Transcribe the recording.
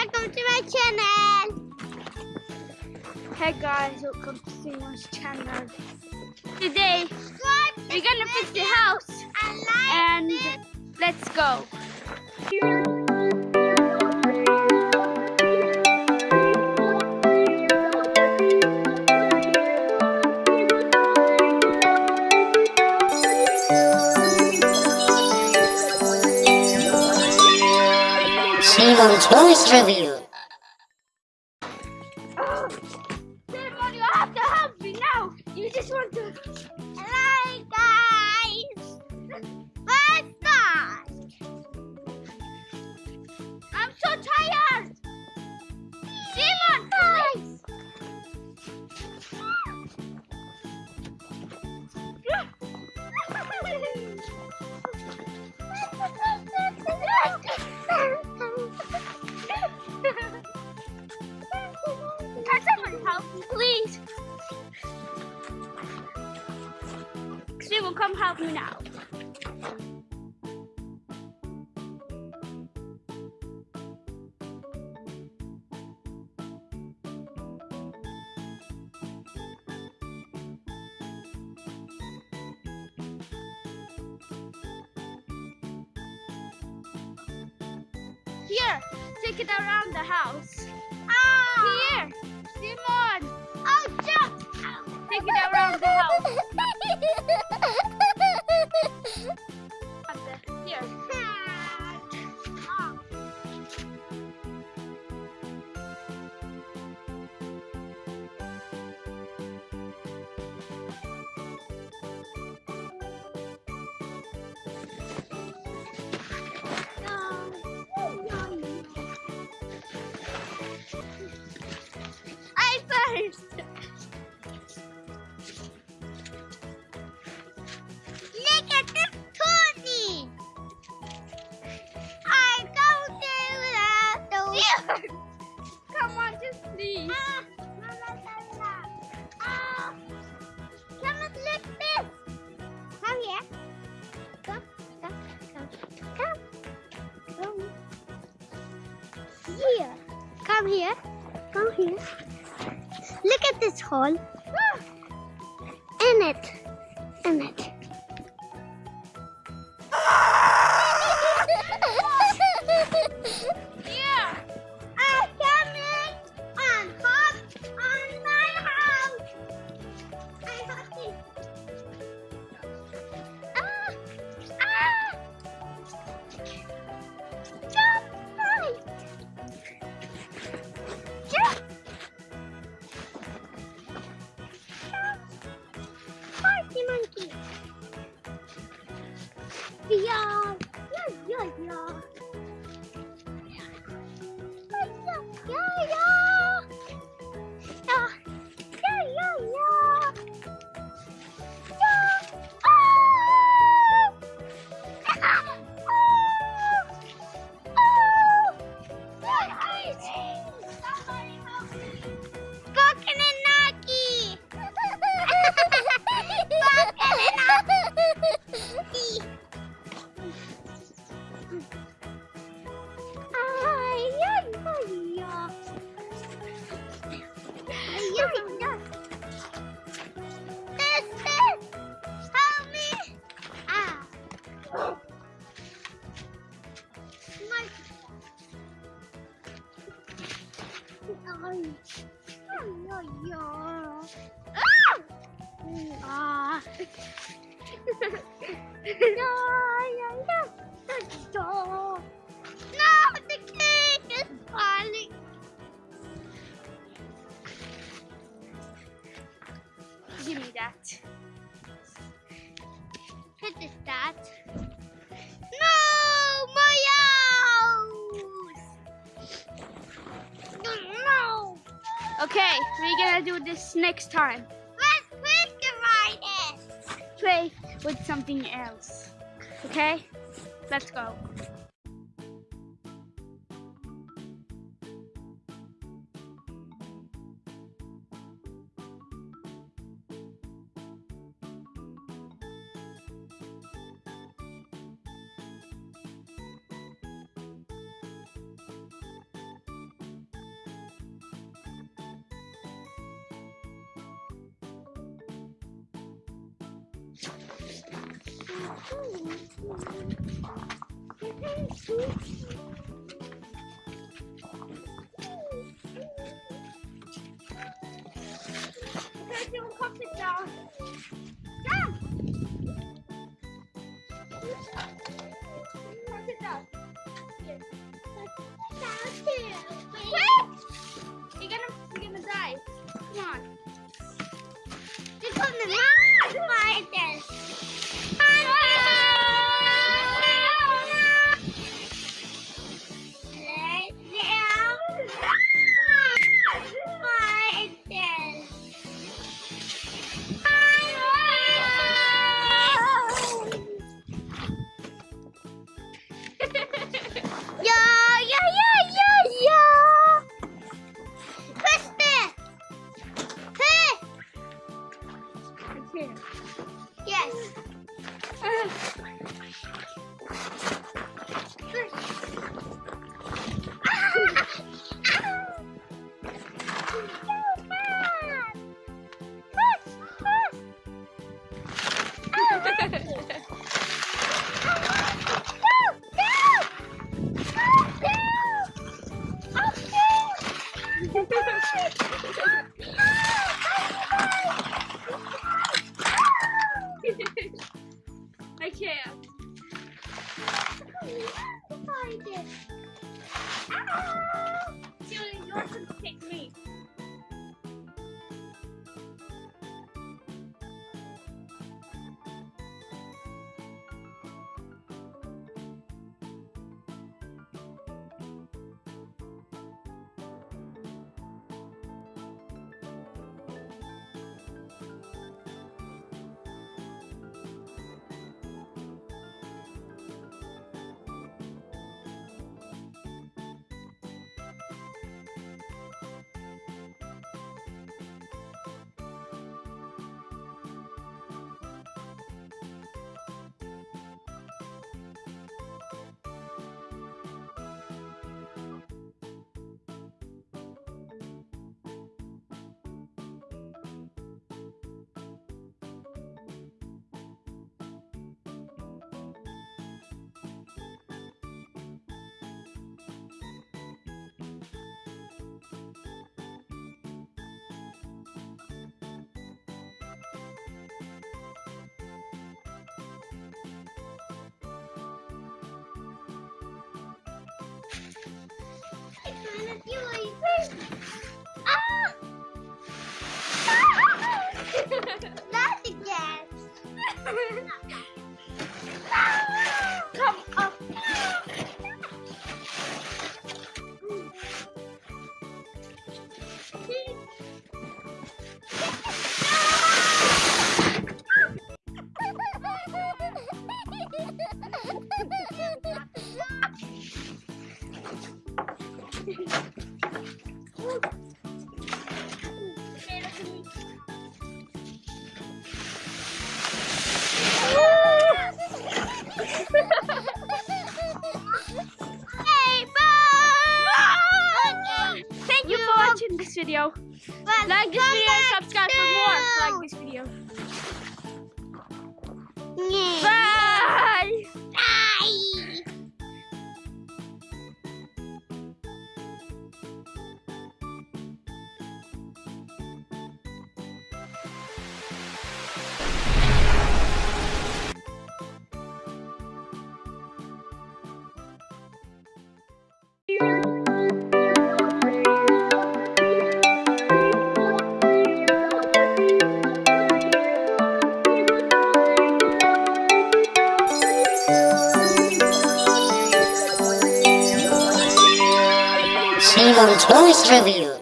welcome to my channel. Hey guys, welcome to Simon's channel. Today we're gonna fix the house and let's go. Simon's Voice Review. Simon, come help me now. Here, take it around the house. Ah. Here, Simon, Oh, jump. take it around the house. here. Come here. Look at this hole. In it. In it. No, the cake is falling. Give me that. What is that? No, my house! No! Okay, we're gonna do this next time. Play with something else. Okay? Let's go. 我的玩具呀嘿嘿嘿嘿给我一份。video. Like this video subscribe for more. Like this Blues Review.